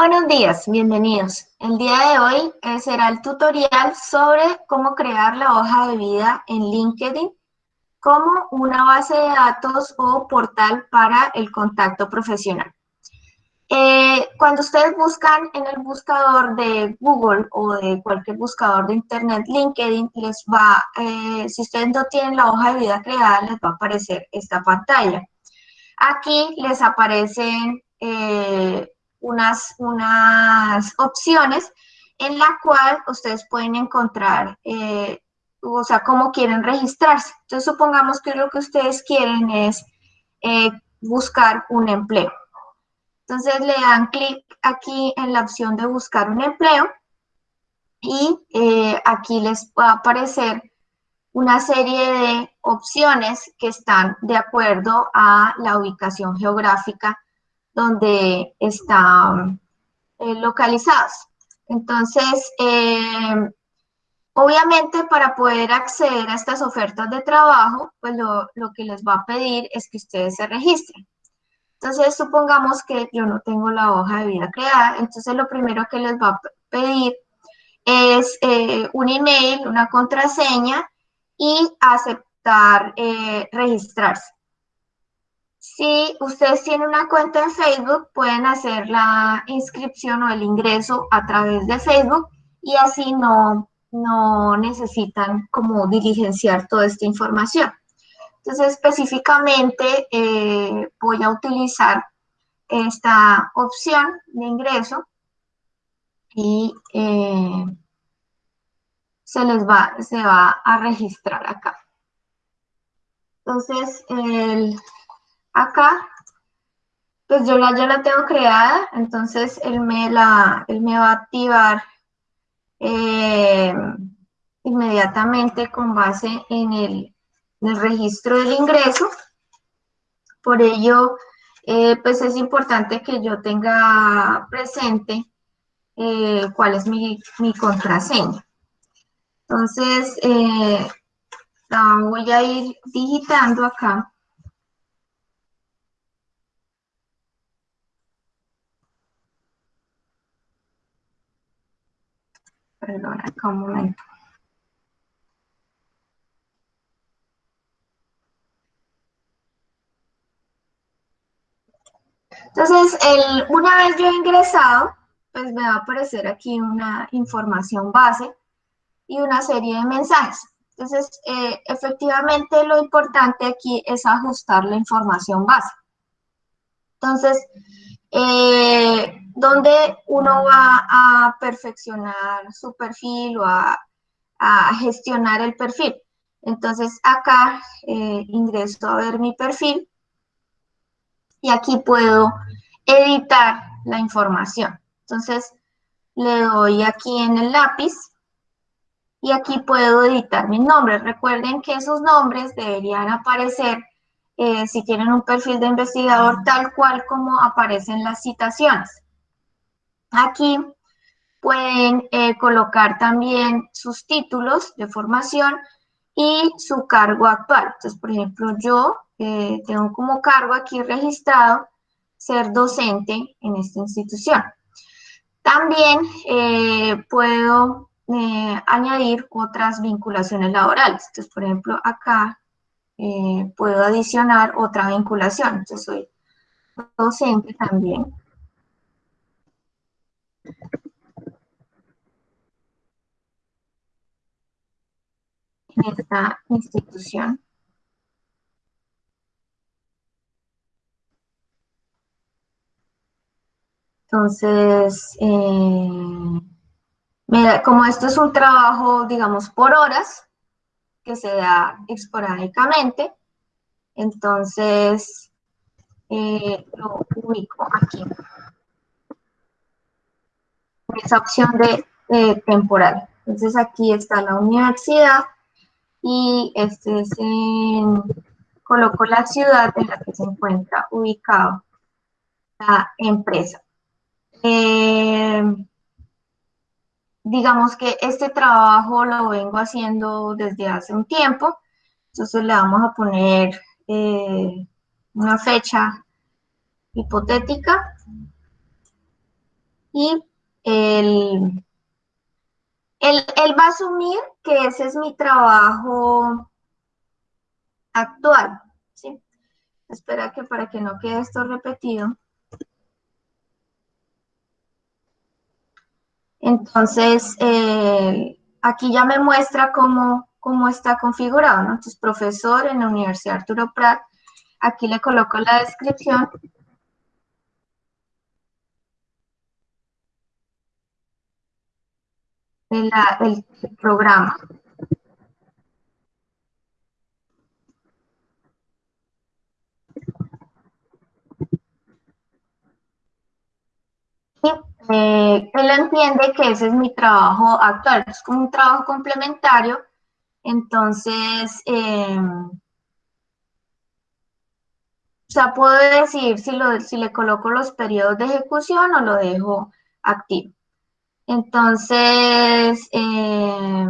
Buenos días, bienvenidos. El día de hoy eh, será el tutorial sobre cómo crear la hoja de vida en LinkedIn como una base de datos o portal para el contacto profesional. Eh, cuando ustedes buscan en el buscador de Google o de cualquier buscador de Internet, LinkedIn, les va, eh, si ustedes no tienen la hoja de vida creada, les va a aparecer esta pantalla. Aquí les aparecen unas, unas opciones en la cual ustedes pueden encontrar, o sea, cómo quieren registrarse. Entonces, supongamos que lo que ustedes quieren es buscar un empleo. Entonces le dan clic aquí en la opción de buscar un empleo y eh, aquí les va a aparecer una serie de opciones que están de acuerdo a la ubicación geográfica donde están eh, localizados. Entonces, eh, obviamente para poder acceder a estas ofertas de trabajo, pues lo, que les va a pedir es que ustedes se registren. Entonces, supongamos que yo no tengo la hoja de vida creada, entonces lo primero que les va a pedir es eh, un email, una contraseña y aceptar registrarse. Si ustedes tienen una cuenta en Facebook, pueden hacer la inscripción o el ingreso a través de Facebook y así no, no necesitan como diligenciar toda esta información. Entonces, específicamente eh, voy a utilizar esta opción de ingreso y eh, se les va, se va a registrar acá. Entonces, acá, pues yo la, ya la tengo creada, entonces él me, la, él me va a activar eh, inmediatamente con base en el, el registro del ingreso. Por ello, eh, pues es importante que yo tenga presente eh, cuál es mi, contraseña. Entonces, la voy a ir digitando acá. Perdón, acá un momento. Entonces, una vez yo he ingresado, pues me va a aparecer aquí una información base y una serie de mensajes. Entonces, eh, efectivamente lo importante aquí es ajustar la información base. Entonces, eh, donde uno va a perfeccionar su perfil o a, gestionar el perfil. Entonces, acá eh, ingreso a ver mi perfil y aquí puedo editar la información. Entonces, le doy aquí en el lápiz y aquí puedo editar mis nombres. Recuerden que esos nombres deberían aparecer eh, si tienen un perfil de investigador tal cual como aparecen las citaciones. Aquí pueden eh, colocar también sus títulos de formación y su cargo actual. Entonces, por ejemplo, yo eh, tengo como cargo aquí registrado ser docente en esta institución. También eh, puedo añadir otras vinculaciones laborales. Entonces, por ejemplo, acá puedo adicionar otra vinculación. Entonces, soy docente también. En esta institución. Entonces, eh, como esto es un trabajo, digamos, por horas, que se da esporádicamente, entonces eh, lo ubico aquí. Esa opción de temporal. Entonces aquí está la universidad y este es en, coloco la ciudad en la que se encuentra ubicado la empresa. Eh, digamos que este trabajo lo vengo haciendo desde hace un tiempo, entonces le vamos a poner eh, una fecha hipotética. y él, él, va a asumir que ese es mi trabajo actual, ¿sí? Espera que para que no quede esto repetido. Entonces, eh, aquí ya me muestra cómo, cómo está configurado, ¿no? Entonces, profesor en la Universidad Arturo Prat, aquí le coloco la descripción el, programa. Eh, él entiende que ese es mi trabajo actual, es como un trabajo complementario, entonces, em, o sea, puedo decir si, lo, si le coloco los periodos de ejecución o lo dejo activo. Entonces, eh,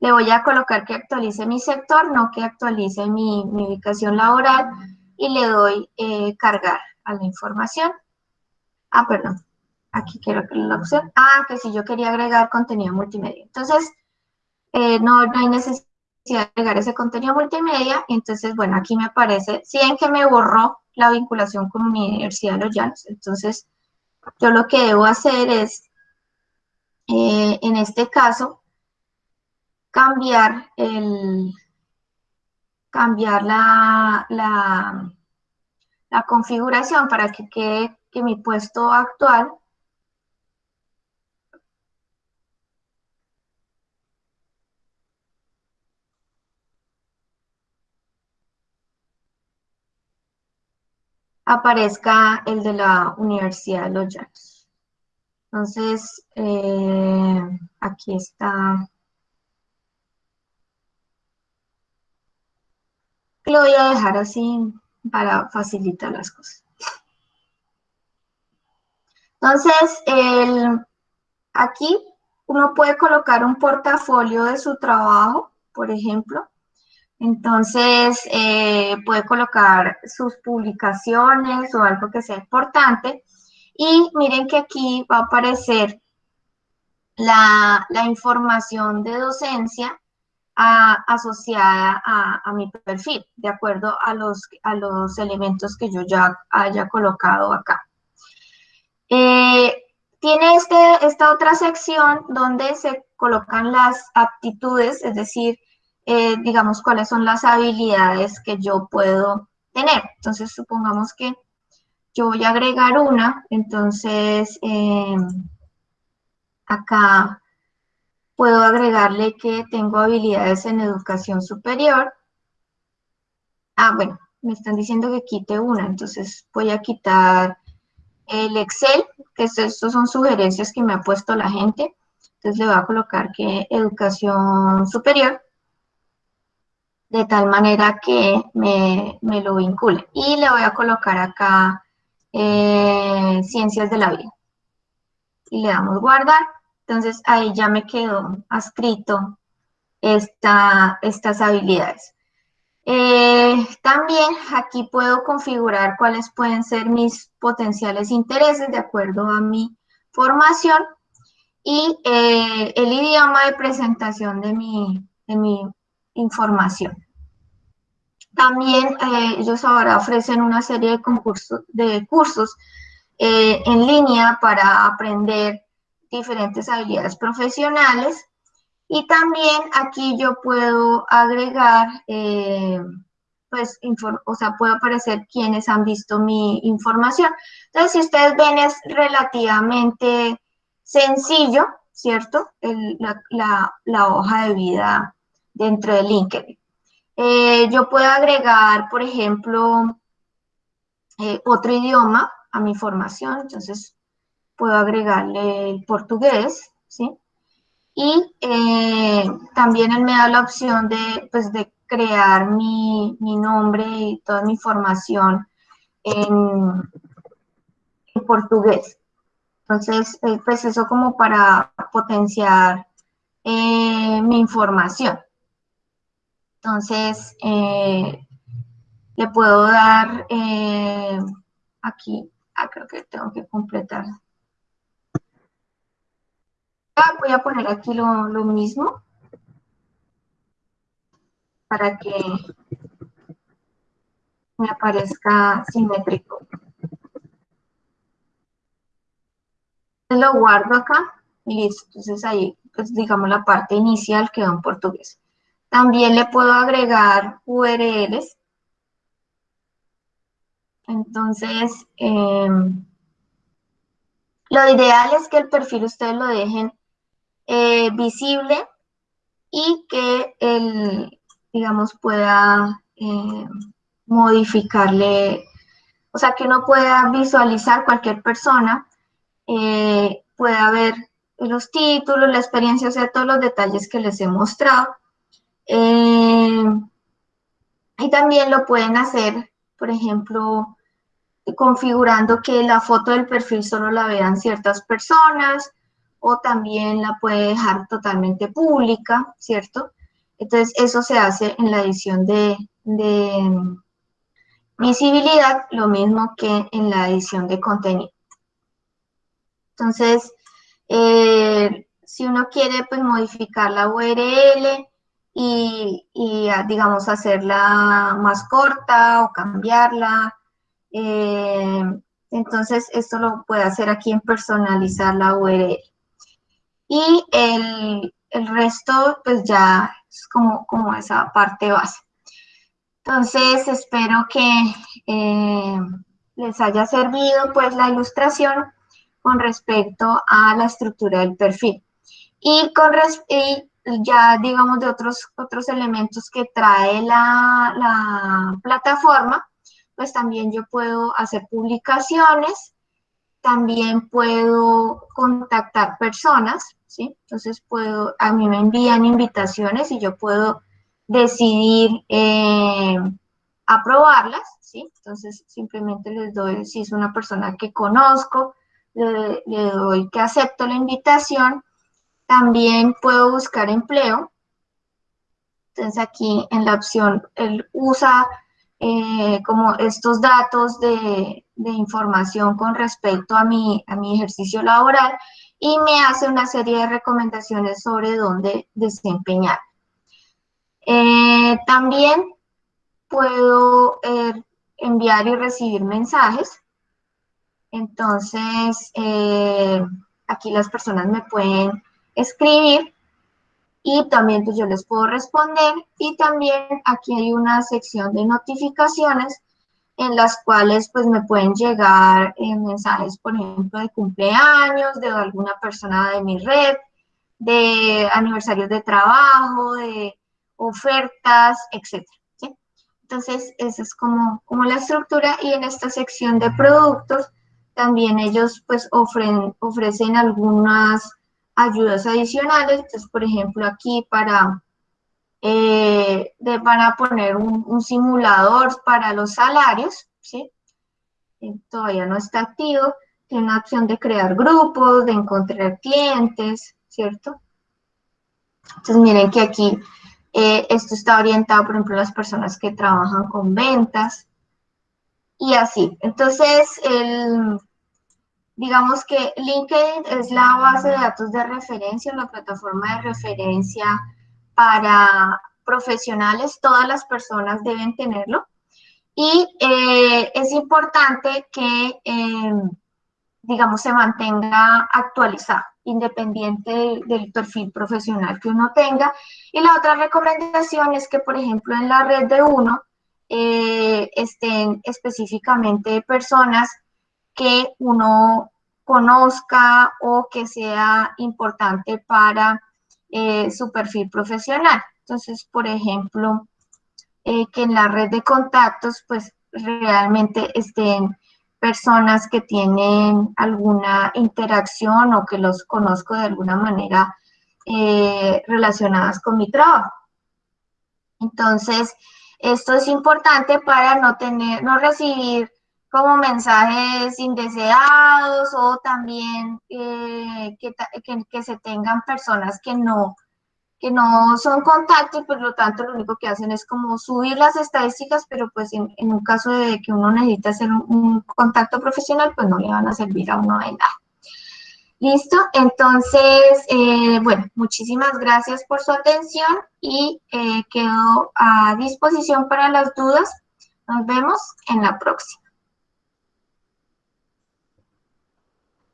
le voy a colocar que actualice mi sector, no que actualice mi, ubicación laboral y le doy eh, cargar a la información. Ah, perdón, aquí quiero que la opción. Ah, que si yo quería agregar contenido multimedia. Entonces, eh, no, no hay necesidad de agregar ese contenido multimedia. Entonces, bueno, aquí me aparece, si ven que me borró la vinculación con mi Universidad de Los Llanos. Entonces, yo lo que debo hacer es eh, en este caso, cambiar, el, cambiar la, la, la configuración para que quede que mi puesto actual aparezca el de la Universidad de Los Llanos. Entonces, eh, aquí está. Lo voy a dejar así para facilitar las cosas. Entonces, aquí uno puede colocar un portafolio de su trabajo, por ejemplo. Entonces, eh, puede colocar sus publicaciones o algo que sea importante. Y miren que aquí va a aparecer la, información de docencia asociada a, mi perfil, de acuerdo a los, a los elementos que yo ya haya colocado acá. Eh, tiene este, esta otra sección donde se colocan las aptitudes, es decir, eh, digamos, cuáles son las habilidades que yo puedo tener. Entonces, supongamos que yo voy a agregar una, entonces eh, acá puedo agregarle que tengo habilidades en educación superior. Ah, bueno, me están diciendo que quite una, entonces voy a quitar el Excel, que estos son sugerencias que me ha puesto la gente. Entonces le voy a colocar que educación superior, de tal manera que me, me lo vincule. Y le voy a colocar acá eh, ciencias de la vida. Y le damos guardar. Entonces ahí ya me quedó adscrito esta, estas habilidades. Eh, también aquí puedo configurar cuáles pueden ser mis potenciales intereses de acuerdo a mi formación y eh, el idioma de presentación de mi, de mi información. También eh, ellos ahora ofrecen una serie de, concursos, de cursos eh, en línea para aprender diferentes habilidades profesionales. Y también aquí yo puedo agregar, eh, pues, o sea, puede aparecer quienes han visto mi información. Entonces, si ustedes ven, es relativamente sencillo, ¿cierto? la hoja de vida dentro de LinkedIn. Eh, yo puedo agregar, por ejemplo, eh, otro idioma a mi formación, entonces puedo agregarle el portugués, ¿sí? Y eh, también él me da la opción de, pues, de crear mi, nombre y toda mi formación en, portugués. Entonces, pues eso como para potenciar mi información. Entonces, eh, le puedo dar eh, aquí, ah, creo que tengo que completar. voy a poner aquí lo, mismo para que me aparezca simétrico. Lo guardo acá y listo. Entonces ahí, pues digamos la parte inicial quedó en portugués. También le puedo agregar URLs. Entonces, em, lo ideal es que el perfil ustedes lo dejen eh, visible y que el, digamos, pueda eh, modificarle, o sea, que uno pueda visualizar cualquier persona, eh, pueda ver los títulos, la experiencia, o sea, todos los detalles que les he mostrado. Eh, y también lo pueden hacer, por ejemplo, configurando que la foto del perfil solo la vean ciertas personas, o también la puede dejar totalmente pública, ¿cierto? Entonces, eso se hace en la edición de, visibilidad, lo mismo que en la edición de contenido. Entonces, eh, si uno quiere pues, modificar la URL y, ah, digamos, hacerla más corta o cambiarla, eh, entonces esto lo puede hacer aquí en personalizar la URL. Y el, el resto, pues ya es como, como esa parte base. Entonces, espero que eh, les haya servido pues la ilustración con respecto a la estructura del perfil. Y, con y ya digamos de otros, otros elementos que trae la, la plataforma, pues también yo puedo hacer publicaciones, también puedo contactar personas, ¿sí? Entonces puedo, a mí me envían invitaciones y yo puedo decidir eh, aprobarlas, ¿sí? Entonces simplemente les doy, si es una persona que conozco, le, doy que acepto la invitación. También puedo buscar empleo. Entonces aquí en la opción, él usa eh, como estos datos de, de, información con respecto a mi, a mi ejercicio laboral y me hace una serie de recomendaciones sobre dónde desempeñar. Eh, también puedo eh, enviar y recibir mensajes. Entonces, aquí las personas me pueden escribir y también pues, yo les puedo responder. Y también aquí hay una sección de notificaciones en las cuales pues me pueden llegar eh, mensajes, por ejemplo, de cumpleaños, de alguna persona de mi red, de aniversarios de trabajo, de ofertas, etc. Entonces, esa es como, como la estructura y en esta sección de productos también ellos pues ofrecen, ofrecen algunas ayudas adicionales. Entonces, por ejemplo, aquí para eh, van a poner un, simulador para los salarios, ¿sí? Eh, todavía no está activo, tiene una opción de crear grupos, de encontrar clientes, ¿cierto? Entonces miren que aquí eh, esto está orientado, por ejemplo, a las personas que trabajan con ventas y así. Entonces, el, digamos que LinkedIn es la base de datos de referencia, la plataforma de referencia para profesionales, todas las personas deben tenerlo. Y eh, es importante que, em, digamos, se mantenga actualizado, independiente del, perfil profesional que uno tenga. Y la otra recomendación es que, por ejemplo, en la red de uno eh, estén específicamente personas que uno conozca o que sea importante para eh, su perfil profesional. Entonces, por ejemplo, eh, que en la red de contactos, pues realmente estén personas que tienen alguna interacción o que los conozco de alguna manera eh, relacionadas con mi trabajo. Entonces, esto es importante para no tener, no recibir como mensajes indeseados o también que, que, se tengan personas que no, que no son contactos, por lo tanto lo único que hacen es como subir las estadísticas, pero pues en, un caso de que uno necesita hacer un, contacto profesional, pues no le van a servir a uno de nada. Listo, entonces, eh, bueno, muchísimas gracias por su atención y eh, quedo a disposición para las dudas. Nos vemos en la próxima.